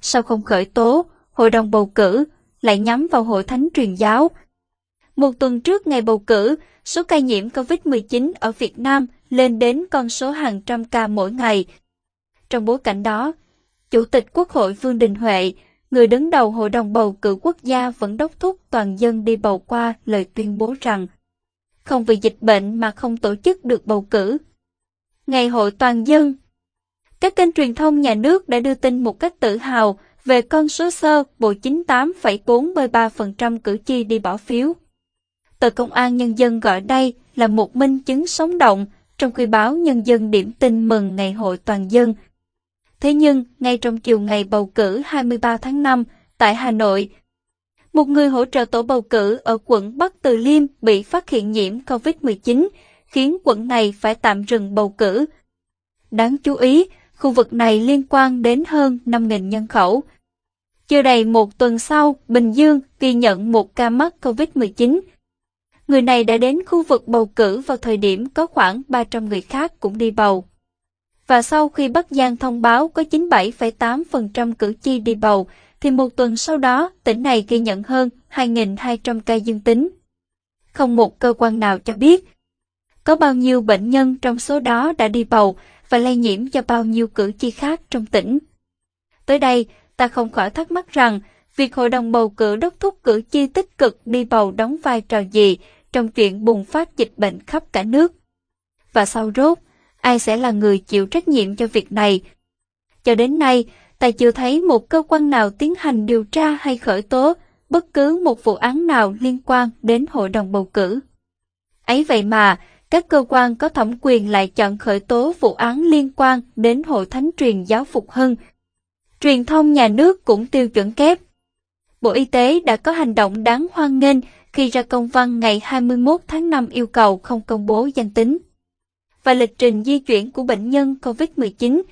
sao không khởi tố, hội đồng bầu cử lại nhắm vào hội thánh truyền giáo. Một tuần trước ngày bầu cử, số ca nhiễm COVID-19 ở Việt Nam lên đến con số hàng trăm ca mỗi ngày. Trong bối cảnh đó, Chủ tịch Quốc hội Vương Đình Huệ, người đứng đầu Hội đồng bầu cử quốc gia vẫn đốc thúc toàn dân đi bầu qua lời tuyên bố rằng không vì dịch bệnh mà không tổ chức được bầu cử. Ngày hội toàn dân các kênh truyền thông nhà nước đã đưa tin một cách tự hào về con số sơ bộ 98,43% cử tri đi bỏ phiếu. Tờ Công an Nhân dân gọi đây là một minh chứng sống động, trong khi báo Nhân dân điểm tin mừng Ngày hội toàn dân. Thế nhưng, ngay trong chiều ngày bầu cử 23 tháng 5 tại Hà Nội, một người hỗ trợ tổ bầu cử ở quận Bắc Từ Liêm bị phát hiện nhiễm COVID-19, khiến quận này phải tạm dừng bầu cử. Đáng chú ý, khu vực này liên quan đến hơn 5.000 nhân khẩu. Chưa đầy một tuần sau, Bình Dương ghi nhận một ca mắc COVID-19. Người này đã đến khu vực bầu cử vào thời điểm có khoảng 300 người khác cũng đi bầu. Và sau khi Bắc Giang thông báo có 97,8% cử tri đi bầu, thì một tuần sau đó tỉnh này ghi nhận hơn 2.200 ca dương tính. Không một cơ quan nào cho biết có bao nhiêu bệnh nhân trong số đó đã đi bầu và lây nhiễm cho bao nhiêu cử tri khác trong tỉnh. Tới đây, ta không khỏi thắc mắc rằng việc Hội đồng bầu cử đốc thúc cử tri tích cực đi bầu đóng vai trò gì trong chuyện bùng phát dịch bệnh khắp cả nước. Và sau rốt, ai sẽ là người chịu trách nhiệm cho việc này? Cho đến nay, ta chưa thấy một cơ quan nào tiến hành điều tra hay khởi tố bất cứ một vụ án nào liên quan đến hội đồng bầu cử. Ấy vậy mà, các cơ quan có thẩm quyền lại chọn khởi tố vụ án liên quan đến Hội Thánh truyền giáo Phục Hưng. Truyền thông nhà nước cũng tiêu chuẩn kép. Bộ Y tế đã có hành động đáng hoan nghênh khi ra công văn ngày 21 tháng 5 yêu cầu không công bố danh tính và lịch trình di chuyển của bệnh nhân COVID-19.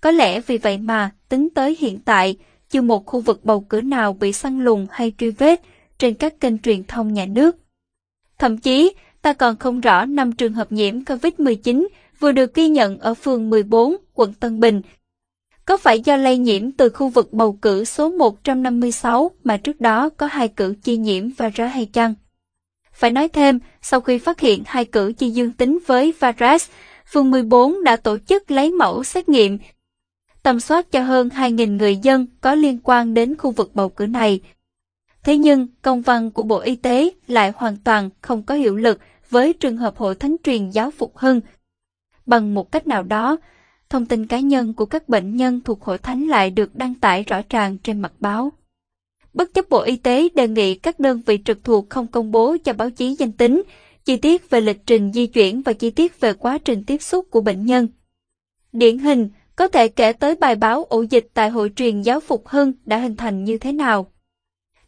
Có lẽ vì vậy mà, tính tới hiện tại, chưa một khu vực bầu cử nào bị săn lùng hay truy vết trên các kênh truyền thông nhà nước. Thậm chí, ta còn không rõ năm trường hợp nhiễm COVID-19 vừa được ghi nhận ở phường 14, quận Tân Bình. Có phải do lây nhiễm từ khu vực bầu cử số 156 mà trước đó có hai cử chi nhiễm và hay chăng? Phải nói thêm, sau khi phát hiện hai cử chi dương tính với virus, phường 14 đã tổ chức lấy mẫu xét nghiệm, tầm soát cho hơn 2.000 người dân có liên quan đến khu vực bầu cử này. Thế nhưng, công văn của Bộ Y tế lại hoàn toàn không có hiệu lực với trường hợp Hội Thánh truyền giáo Phục Hưng. Bằng một cách nào đó, thông tin cá nhân của các bệnh nhân thuộc Hội Thánh lại được đăng tải rõ ràng trên mặt báo. Bất chấp Bộ Y tế đề nghị các đơn vị trực thuộc không công bố cho báo chí danh tính, chi tiết về lịch trình di chuyển và chi tiết về quá trình tiếp xúc của bệnh nhân. Điển hình, có thể kể tới bài báo ổ dịch tại hội truyền giáo Phục Hưng đã hình thành như thế nào.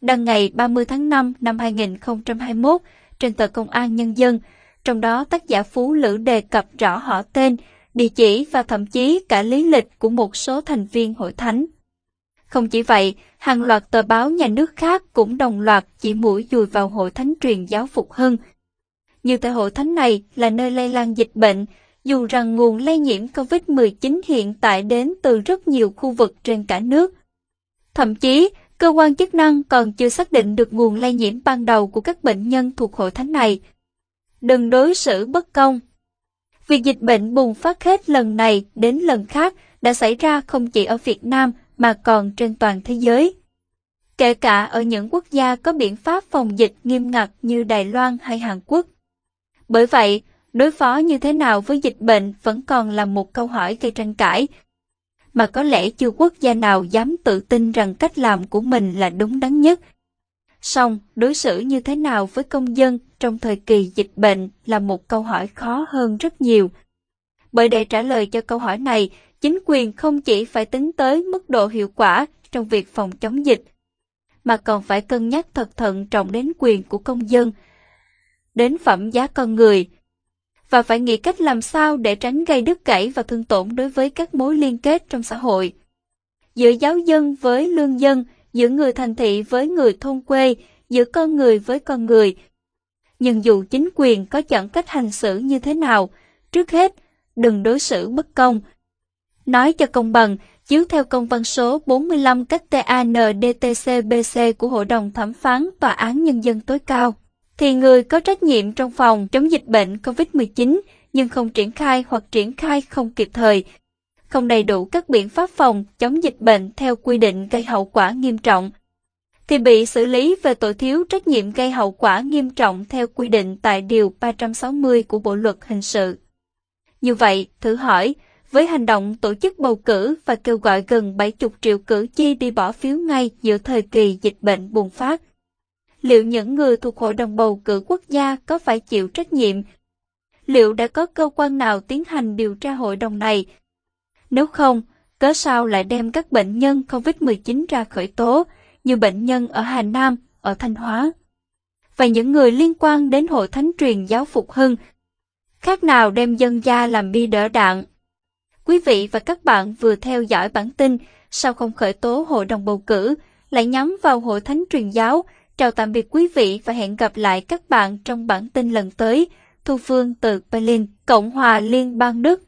Đăng ngày 30 tháng 5 năm 2021 trên tờ Công an Nhân dân, trong đó tác giả Phú Lữ đề cập rõ họ tên, địa chỉ và thậm chí cả lý lịch của một số thành viên hội thánh. Không chỉ vậy, hàng loạt tờ báo nhà nước khác cũng đồng loạt chỉ mũi dùi vào hội thánh truyền giáo Phục Hưng. Như tại hội thánh này là nơi lây lan dịch bệnh, dù rằng nguồn lây nhiễm COVID-19 hiện tại đến từ rất nhiều khu vực trên cả nước. Thậm chí, cơ quan chức năng còn chưa xác định được nguồn lây nhiễm ban đầu của các bệnh nhân thuộc hội thánh này. Đừng đối xử bất công. Việc dịch bệnh bùng phát hết lần này đến lần khác đã xảy ra không chỉ ở Việt Nam mà còn trên toàn thế giới. Kể cả ở những quốc gia có biện pháp phòng dịch nghiêm ngặt như Đài Loan hay Hàn Quốc. Bởi vậy, đối phó như thế nào với dịch bệnh vẫn còn là một câu hỏi gây tranh cãi. Mà có lẽ chưa quốc gia nào dám tự tin rằng cách làm của mình là đúng đắn nhất. Song, đối xử như thế nào với công dân trong thời kỳ dịch bệnh là một câu hỏi khó hơn rất nhiều. Bởi để trả lời cho câu hỏi này, chính quyền không chỉ phải tính tới mức độ hiệu quả trong việc phòng chống dịch, mà còn phải cân nhắc thật thận trọng đến quyền của công dân, đến phẩm giá con người, và phải nghĩ cách làm sao để tránh gây đứt gãy và thương tổn đối với các mối liên kết trong xã hội. Giữa giáo dân với lương dân, giữa người thành thị với người thôn quê, giữa con người với con người. Nhưng dù chính quyền có chọn cách hành xử như thế nào, trước hết, đừng đối xử bất công, Nói cho công bằng, Chiếu theo công văn số 45 cách TANDTCBC của Hội đồng Thẩm phán Tòa án Nhân dân tối cao, thì người có trách nhiệm trong phòng chống dịch bệnh COVID-19 nhưng không triển khai hoặc triển khai không kịp thời, không đầy đủ các biện pháp phòng chống dịch bệnh theo quy định gây hậu quả nghiêm trọng, thì bị xử lý về tội thiếu trách nhiệm gây hậu quả nghiêm trọng theo quy định tại Điều 360 của Bộ Luật Hình sự. Như vậy, thử hỏi, với hành động tổ chức bầu cử và kêu gọi gần 70 triệu cử tri đi bỏ phiếu ngay giữa thời kỳ dịch bệnh bùng phát, liệu những người thuộc Hội đồng bầu cử quốc gia có phải chịu trách nhiệm? Liệu đã có cơ quan nào tiến hành điều tra hội đồng này? Nếu không, cớ sao lại đem các bệnh nhân COVID-19 ra khởi tố, như bệnh nhân ở Hà Nam, ở Thanh Hóa? Và những người liên quan đến Hội Thánh truyền giáo Phục Hưng, khác nào đem dân gia làm bi đỡ đạn. Quý vị và các bạn vừa theo dõi bản tin, sao không khởi tố Hội đồng bầu cử, lại nhắm vào Hội Thánh truyền giáo, Chào tạm biệt quý vị và hẹn gặp lại các bạn trong bản tin lần tới. Thu Phương từ Berlin, Cộng hòa Liên bang Đức.